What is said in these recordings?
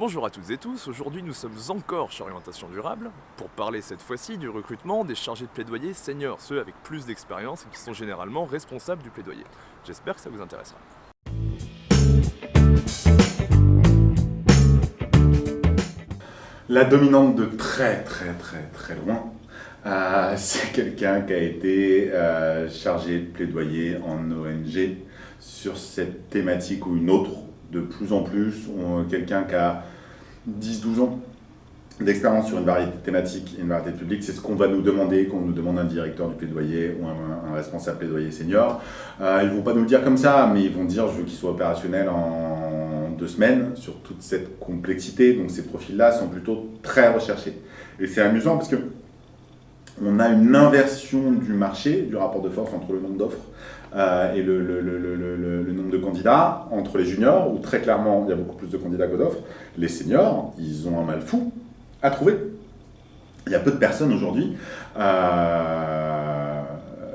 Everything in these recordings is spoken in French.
Bonjour à toutes et tous, aujourd'hui nous sommes encore chez Orientation Durable pour parler cette fois-ci du recrutement des chargés de plaidoyer seniors, ceux avec plus d'expérience et qui sont généralement responsables du plaidoyer. J'espère que ça vous intéressera. La dominante de très très très très loin, euh, c'est quelqu'un qui a été euh, chargé de plaidoyer en ONG sur cette thématique ou une autre de plus en plus. Quelqu'un qui a 10-12 ans d'expérience sur une variété de thématiques et une variété de publics, c'est ce qu'on va nous demander quand on nous demande un directeur du plaidoyer ou un, responsable plaidoyer senior. Euh, ils ne vont pas nous le dire comme ça, mais ils vont dire je veux qu'il soit opérationnel en deux semaines sur toute cette complexité. Donc ces profils-là sont plutôt très recherchés. Et c'est amusant parce que on a une inversion du marché, du rapport de force entre le nombre d'offres euh, et le, nombre de candidats entre les juniors, où très clairement il y a beaucoup plus de candidats que d'offres. Les seniors, ils ont un mal fou à trouver. Il y a peu de personnes aujourd'hui euh,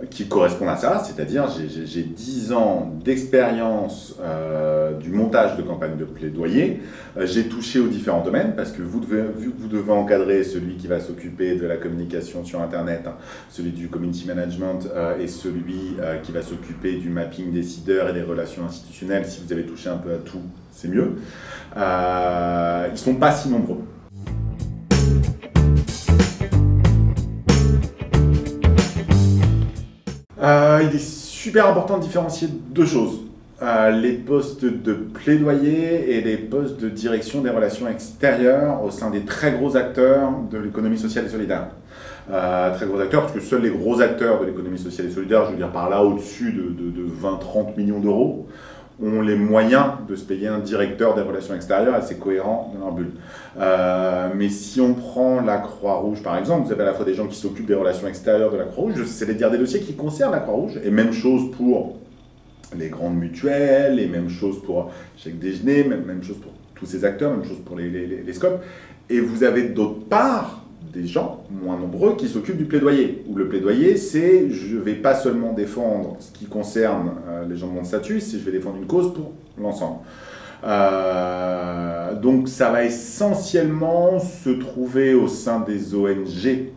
qui correspondent à ça, c'est-à-dire j'ai 10 ans d'expérience euh, du montage de campagne de plaidoyer, euh, j'ai touché aux différents domaines, parce que vous devez, vous devez encadrer celui qui va s'occuper de la communication sur Internet, hein, celui du community management et celui qui va s'occuper du mapping décideurs et des relations institutionnelles, si vous avez touché un peu à tout, c'est mieux. ils ne sont pas si nombreux. Euh, il est super important de différencier deux choses. Euh, les postes de plaidoyer et les postes de direction des relations extérieures au sein des très gros acteurs de l'économie sociale et solidaire. Euh, très gros acteurs, parce que seuls les gros acteurs de l'économie sociale et solidaire, je veux dire par là au-dessus de, de 20-30 millions d'euros, ont les moyens de se payer un directeur des relations extérieures assez cohérent dans leur bulle. Euh, mais si on prend la Croix-Rouge, par exemple, vous avez à la fois des gens qui s'occupent des relations extérieures de la Croix-Rouge, c'est dire des dossiers qui concernent la Croix-Rouge, et même chose pour les grandes mutuelles, et même chose pour chaque déjeuner, même, même chose pour tous ces acteurs, même chose pour les, les, les scopes. Et vous avez d'autre part des gens moins nombreux qui s'occupent du plaidoyer. Où le plaidoyer, c'est je ne vais pas seulement défendre ce qui concerne euh, les gens de mon statut, c'est je vais défendre une cause pour l'ensemble. Euh, donc ça va essentiellement se trouver au sein des ONG.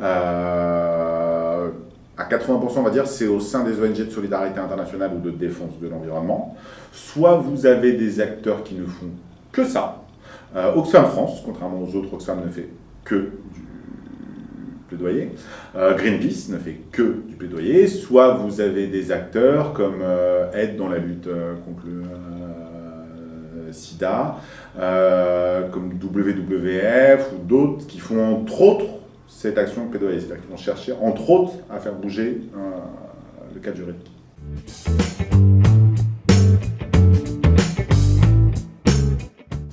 Euh, à 80%, on va dire, c'est au sein des ONG de solidarité internationale ou de défense de l'environnement. Soit vous avez des acteurs qui ne font que ça. Oxfam France, contrairement aux autres, Oxfam ne fait que du plaidoyer. Euh, Greenpeace ne fait que du plaidoyer. Soit vous avez des acteurs comme euh, Aide dans la lutte euh, contre le sida, comme WWF ou d'autres qui font entre autres cette action de plaidoyer. C'est-à-dire qu'ils vont chercher entre autres à faire bouger le cadre juridique.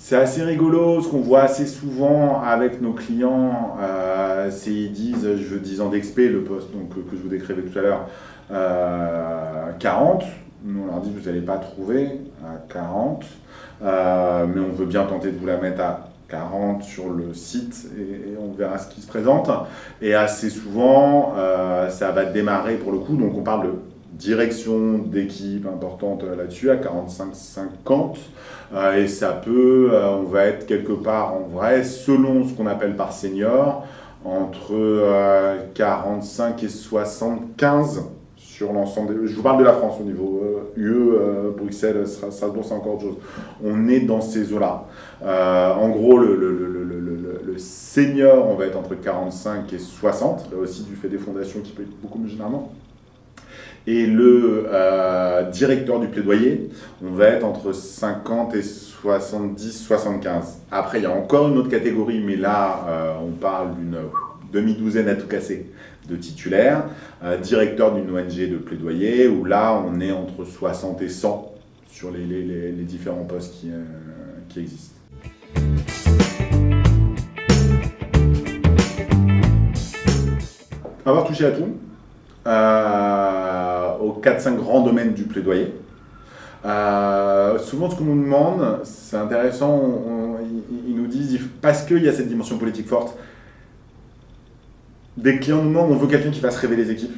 C'est assez rigolo, ce qu'on voit assez souvent avec nos clients, euh, c'est ils disent je veux 10 ans d'expé, le poste que je vous décrivais tout à l'heure, 40. Euh, Nous on leur dit vous n'allez pas trouver à 40, euh, mais on veut bien tenter de vous la mettre à 40 sur le site et, on verra ce qui se présente. Et assez souvent, ça va démarrer pour le coup, donc on parle de direction d'équipe importante là-dessus, à 45-50. Euh, et ça peut, euh, on va être quelque part en vrai, selon ce qu'on appelle par senior, entre 45 euh, et 75 sur l'ensemble des... Je vous parle de la France au niveau UE, Bruxelles, Strasbourg, c'est encore autre chose. On est dans ces eaux-là. en gros, le, senior, on va être entre 45 et 60, là aussi du fait des fondations qui être beaucoup plus généralement et le euh, directeur du plaidoyer, on va être entre 50 et 70, 75. Après, il y a encore une autre catégorie, mais là, euh, on parle d'une demi-douzaine à tout casser de titulaires, euh, directeur d'une ONG de plaidoyer, où là, on est entre 60 et 100 sur les, différents postes qui, qui existent. Avoir touché à tout, euh, aux 4-5 grands domaines du plaidoyer. Euh, souvent, ce qu'on nous demande, c'est intéressant, ils, nous disent, parce qu'il y a cette dimension politique forte, des clients nous demandent, on veut quelqu'un qui fasse rêver les équipes,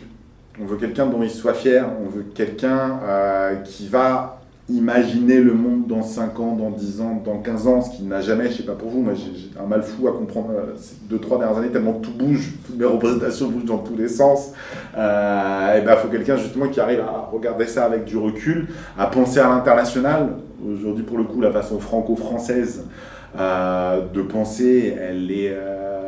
on veut quelqu'un dont ils soient fiers, on veut quelqu'un euh, qui va imaginer le monde dans 5 ans, dans 10 ans, dans 15 ans, ce qui n'a jamais, je sais pas pour vous, moi j'ai un mal fou à comprendre euh, ces 2-3 dernières années, tellement tout bouge, toutes mes représentations bougent dans tous les sens. Euh, et ben, faut quelqu'un justement qui arrive à regarder ça avec du recul, à penser à l'international. Aujourd'hui, pour le coup, la façon franco-française euh, de penser, elle est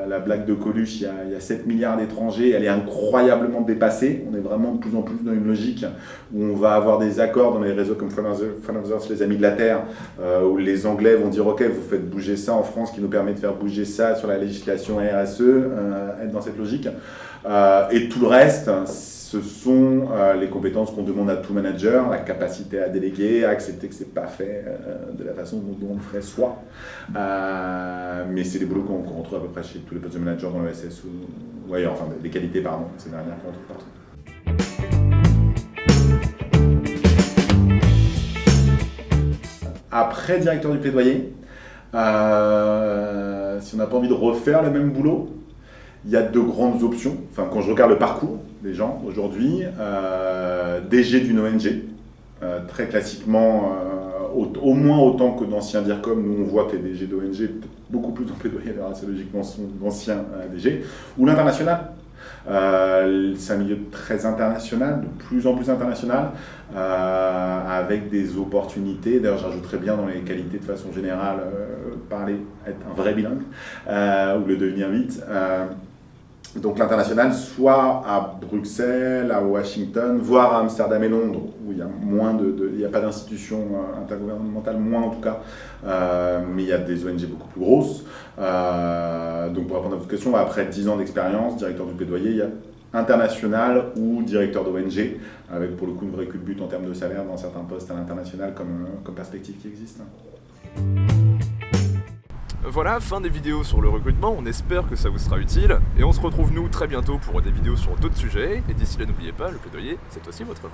la blague de Coluche, il y, a, 7 milliards d'étrangers, elle est incroyablement dépassée. On est vraiment de plus en plus dans une logique où on va avoir des accords dans les réseaux comme of les Amis de la Terre, euh, où les Anglais vont dire Ok, vous faites bouger ça en France, qui nous permet de faire bouger ça sur la législation RSE, euh, être dans cette logique. Euh, et tout le reste, ce sont euh, les compétences qu'on demande à tout manager, la capacité à déléguer, à accepter que ce n'est pas fait euh, de la façon dont, on le ferait soi. Euh, mais c'est des boulots qu'on retrouve à peu près chez tous les postes de manager dans le SS, ou, ouais, enfin des qualités, pardon, c'est dernières qu'on retrouve partout. Après directeur du plaidoyer, si on n'a pas envie de refaire le même boulot, il y a deux grandes options. Enfin, quand je regarde le parcours des gens aujourd'hui, euh, DG d'une ONG, euh, très classiquement, euh, au, moins autant que d'anciens DIRCOM, nous on voit que les DG d'ONG, beaucoup plus assez logiquement, sont d'anciens DG, ou l'international. c'est un milieu très international, de plus en plus international, avec des opportunités. D'ailleurs, j'ajouterais bien dans les qualités de façon générale, parler, être un vrai bilingue, ou le devenir vite donc l'international, soit à Bruxelles, à Washington, voire à Amsterdam et Londres, où il y a de, n'y a pas d'institution euh, intergouvernementale, moins en tout cas, euh, mais il y a des ONG beaucoup plus grosses. Euh, donc pour répondre à votre question, après 10 ans d'expérience, directeur du plaidoyer, il y a international ou directeur d'ONG, avec pour le coup une vraie culbute en termes de salaire dans certains postes à l'international comme, comme perspective qui existe. Voilà, fin des vidéos sur le recrutement, on espère que ça vous sera utile, et on se retrouve nous très bientôt pour des vidéos sur d'autres sujets, et d'ici là n'oubliez pas, le plaidoyer, c'est aussi votre voix.